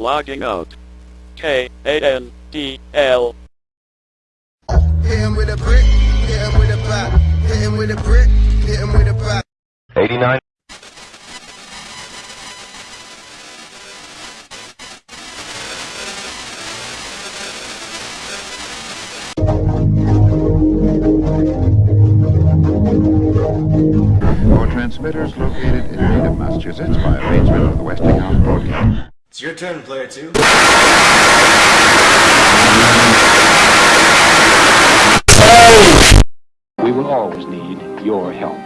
Logging out. K-A-N-D-L. Hit him with a brick, hit him with a pop. Hit him with a brick, hit him with a pop. 89. For transmitters located in Needham, Massachusetts by arrangement of the Westinghouse Broadcast. It's your turn, player two. We will always need your help.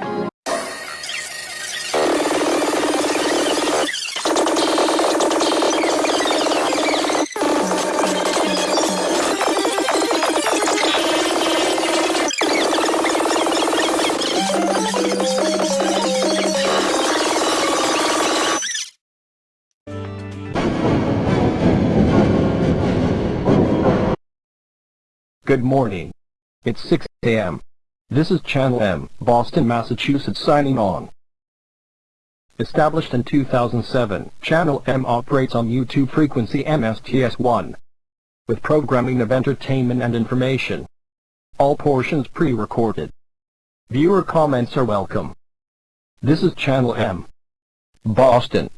Good morning. It's 6 a.m. This is Channel M, Boston, Massachusetts signing on. Established in 2007, Channel M operates on YouTube frequency MSTS1 with programming of entertainment and information. All portions pre-recorded. Viewer comments are welcome. This is Channel M. Boston.